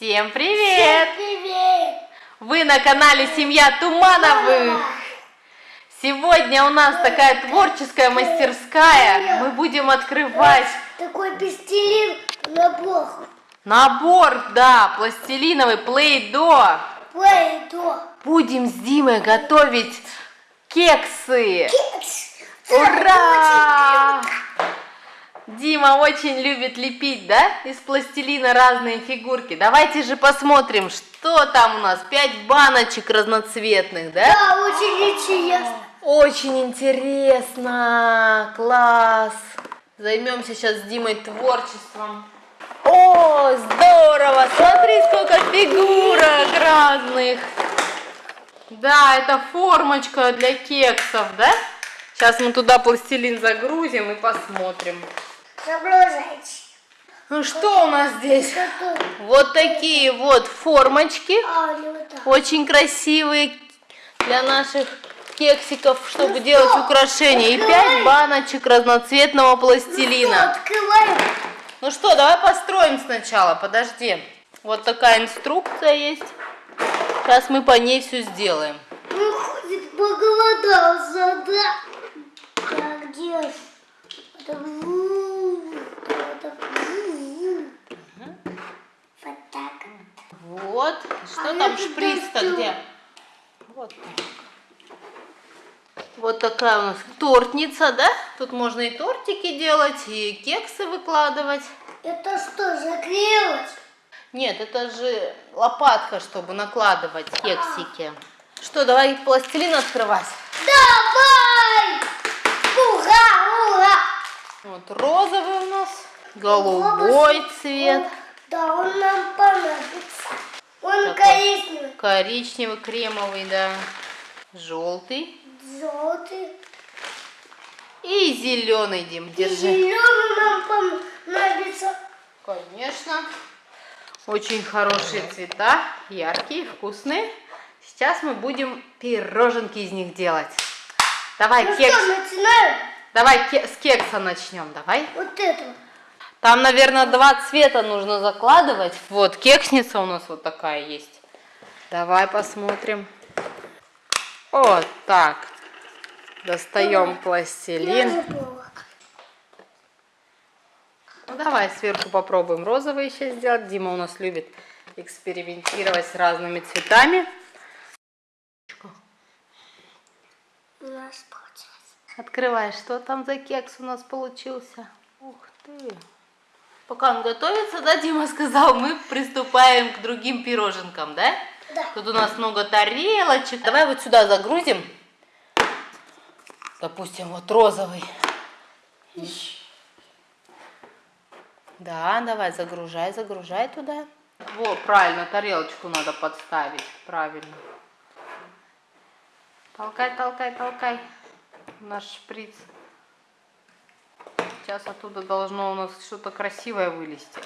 Всем привет! Всем привет! Вы на канале Семья Тумановых. Сегодня у нас такая творческая мастерская. Мы будем открывать Такой пластилин набор. набор, да, пластилиновый плей-до. Плей-до. Будем с Димой готовить кексы. Кекс. Ура! Дима очень любит лепить, да, из пластилина разные фигурки. Давайте же посмотрим, что там у нас. Пять баночек разноцветных, да? Да, очень интересно. Очень интересно, класс. Займемся сейчас с Димой творчеством. О, здорово! Смотри, сколько фигурок разных. Да, это формочка для кексов, да? Сейчас мы туда пластилин загрузим и посмотрим. Загружайте. Ну что у нас здесь? Вот такие вот формочки. А. Очень красивые для наших кексиков, чтобы Ну делать что, украшения. И пять баночек разноцветного пластилина. открываем. Ну что, давай построим сначала, подожди. Вот такая инструкция есть. Сейчас мы по ней все сделаем. Ну, ходит, поголодался, да? Так, где ж? Это ву, это ву. Вот так. Вот. Что А там шприц-то где? Вот так. Вот такая у нас тортница, да? Тут можно и тортики делать, и кексы выкладывать. Это что, заклеилось? Нет, это же лопатка, чтобы накладывать кексики. Что, давай пластилин открывать. Давай! Ура, ура! Вот розовый у нас, голубой цвет, Он- да, он нам понадобится. Он Какой? коричневый, коричневый, кремовый, да, желтый желтый. и зеленый, Дим, И держи. зеленый нам понадобится. Конечно. Очень хорошие цвета, яркие, вкусные. Сейчас мы будем пироженки из них делать. Давай Ну кекс, что, начинаем? давай ке- с кекса начнем, давай. Вот этого. Там, наверное, два цвета нужно закладывать. Вот, кексница у нас вот такая есть. Давай посмотрим. Вот так. Достаем пластилин. Ну, давай сверху попробуем розовый еще сделать. Дима у нас любит экспериментировать с разными цветами. У нас получается. Открывай, что там за кекс у нас получился. Ух ты. Пока он готовится, да, Дима сказал, мы приступаем к другим пироженкам, да? Да. Тут у нас много тарелочек. Давай вот сюда загрузим. Допустим, вот розовый. Да, давай, загружай, загружай туда. Во, правильно, тарелочку надо подставить. Правильно. Толкай, толкай, толкай. Наш шприц. Сейчас оттуда должно у нас что-то красивое вылезти.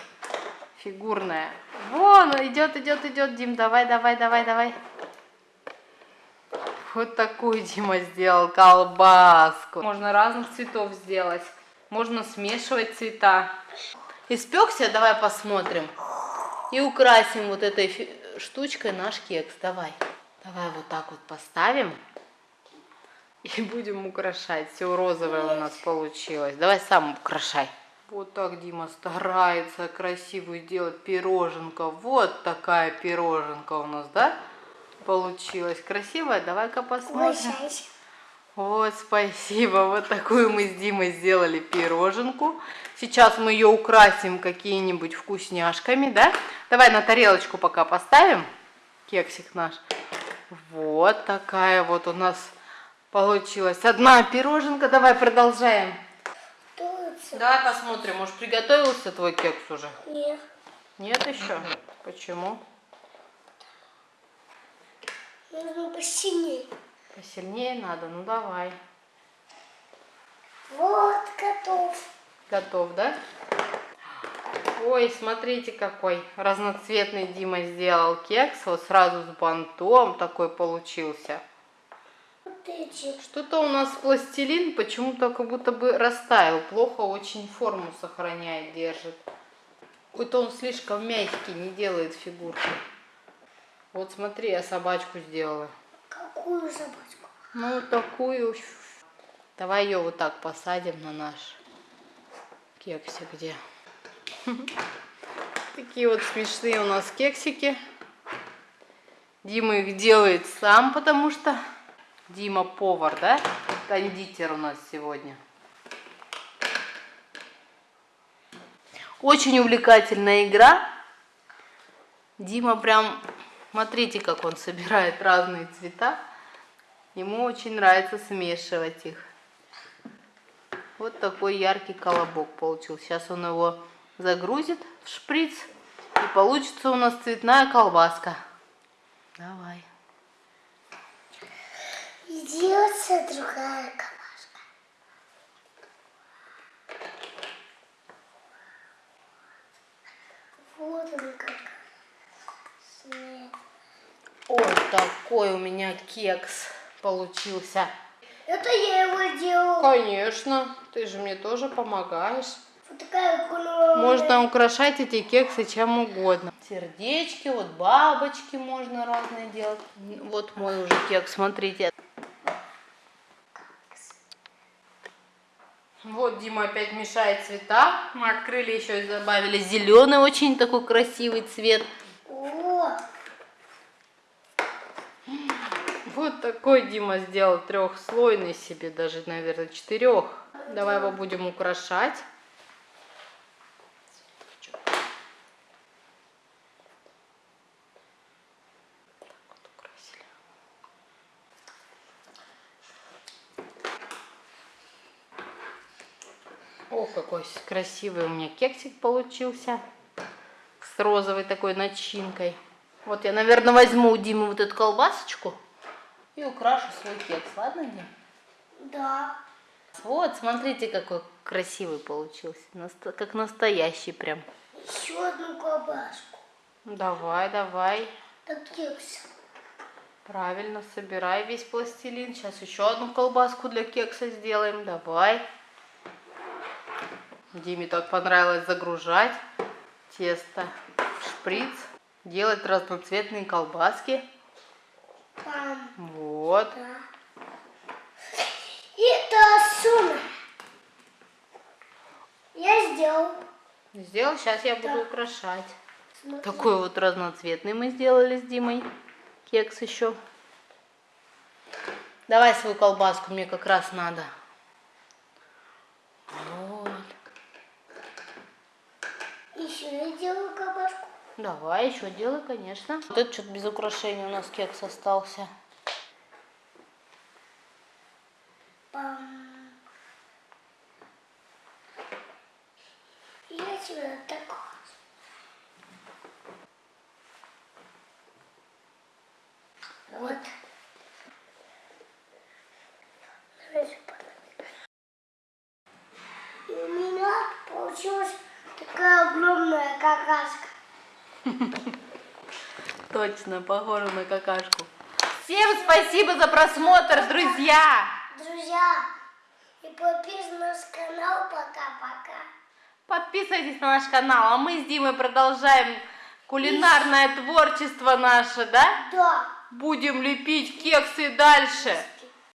Фигурное. Вон, идет, идет, идет, Дим. Давай, давай, давай, давай. Вот такую Дима сделал колбаску. Можно разных цветов сделать. Можно смешивать цвета. Испекся? Давай посмотрим. И украсим вот этой штучкой наш кекс. Давай. Давай вот так вот поставим. И будем украшать. Все розовое у нас получилось. Давай сам украшай. Вот так Дима старается красивую делать пироженка. Вот такая пироженка у нас, да? Получилась красивая. Давай-ка посмотрим. Вот, спасибо. Вот такую мы с Димой сделали пироженку. Сейчас мы ее украсим какими-нибудь вкусняшками, да? Давай на тарелочку пока поставим кексик наш. Вот такая вот у нас получилась одна пироженка. Давай продолжаем. Давай посмотрим, может приготовился твой кекс уже? нет. Нет еще? Почему? Нужно посильнее. Посильнее надо? Ну давай. Вот, готов. Готов, да? Ой, смотрите, какой разноцветный Дима сделал кекс. Вот сразу с бантом такой получился. Что-то у нас пластилин почему-то как будто бы растаял. Плохо очень форму сохраняет, держит. Какой-то он слишком мягкий, не делает фигурки. Вот смотри, я собачку сделала. Какую собачку? Ну, такую. Давай ее вот так посадим на наш кексик, где. Такие вот смешные у нас кексики. Дима их делает сам, потому что Дима повар, да? Кондитер у нас сегодня. Очень увлекательная игра. Дима прям, смотрите, как он собирает разные цвета. Ему очень нравится смешивать их. Вот такой яркий колобок получился. Сейчас он его загрузит в шприц. И получится у нас цветная колбаска. Давай. И делается другая колбаска. Вот он как. Вот такой у меня кекс получился. Это я его делал. Конечно, ты же мне тоже помогаешь. Вот такая кулона. Можно украшать эти кексы чем угодно. Сердечки, вот бабочки можно разные делать. Вот мой уже кекс, смотрите. Вот Дима опять мешает цвета. Мы открыли еще и добавили зеленый, очень такой красивый цвет. О, Вот такой Дима сделал трехслойный себе, даже, наверное, четырех. Давай его будем украшать. Какой красивый у меня кексик получился. С розовой такой начинкой. Вот я, наверное, возьму у Димы вот эту колбасочку и украшу свой кекс. Ладно, Дим? да. Вот, смотрите, какой красивый получился. Как настоящий прям. Еще одну колбаску. Давай, давай. Так кекс. Правильно, собирай весь пластилин. Сейчас еще одну колбаску для кекса сделаем. Давай. Диме так понравилось загружать тесто в шприц, делать разноцветные колбаски. Там. Вот. Это сумма. Я сделал. Сделал, сейчас я буду Да. украшать. Смотри. Такой вот разноцветный мы сделали с Димой. Кекс еще. Давай свою колбаску, мне как раз надо. Вот. Еще я делаю колбаску. Давай, еще делай, конечно. Вот это что-то без украшения у нас кекс остался. Пам. Я тебе такой. Вот. Давайте подожди. И у меня получилась такая огромная какашка. Точно, похоже на какашку. Всем спасибо за просмотр, друзья! Друзья, и подписывайтесь на наш канал. Пока-пока. Подписывайтесь на наш канал, а мы с Димой продолжаем кулинарное творчество наше, да? Да. Будем лепить кексы дальше.